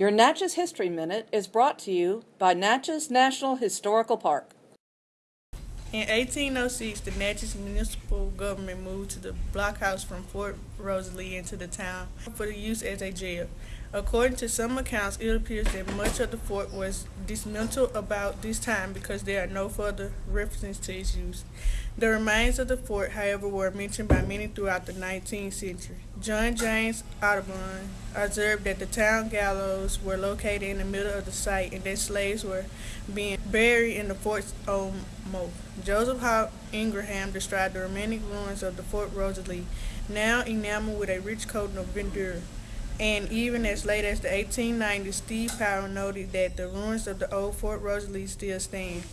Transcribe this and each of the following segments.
Your Natchez History Minute is brought to you by Natchez National Historical Park. In 1806, the Natchez municipal government moved to the blockhouse from Fort Rosalie into the town for the use as a jail. According to some accounts, it appears that much of the fort was dismantled about this time because there are no further references to its use. The remains of the fort, however, were mentioned by many throughout the 19th century. John James Audubon observed that the town gallows were located in the middle of the site and that slaves were being buried in the fort's own moat. Joseph Hart Ingraham described the remaining ruins of the Fort Rosalie, now enameled with a rich coating of verdure. And even as late as the 1890s, Steve Powell noted that the ruins of the old Fort Rosalie still stand.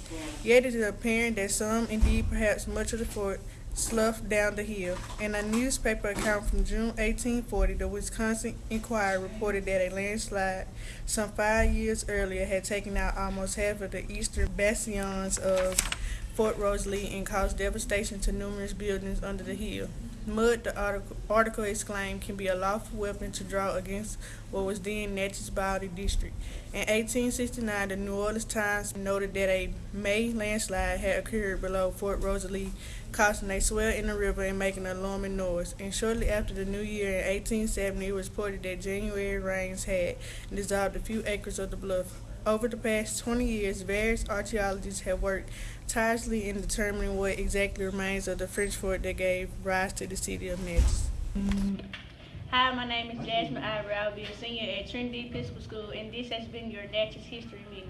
Yet it is apparent that some, indeed perhaps much of the fort, sloughed down the hill. In a newspaper account from June 1840, the Wisconsin Inquirer reported that a landslide some five years earlier had taken out almost half of the eastern bastions of Fort Rosalie and caused devastation to numerous buildings under the hill. Mud, the article, article exclaimed, can be a lawful weapon to draw against what was then Natchez Bowdy District. In 1869, the New Orleans Times noted that a May landslide had occurred below Fort Rosalie, causing a swell in the river and making an alarming noise. And shortly after the new year in 1870, it was reported that January rains had dissolved a few acres of the bluff. Over the past 20 years, various archaeologists have worked tirelessly in determining what exactly remains of the French fort that gave rise to the city of Natchez. Hi, my name is Jasmine Ivory. I'll be a senior at Trinity Episcopal School, and this has been your Natchez History Minute.